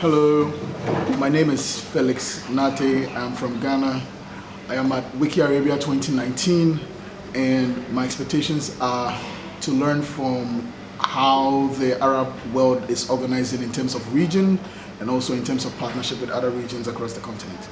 Hello, my name is Felix Nartey. I'm from Ghana. I am at Wiki Arabia 2019 and my expectations are to learn from how the Arab world is organizing in terms of region and also in terms of partnership with other regions across the continent.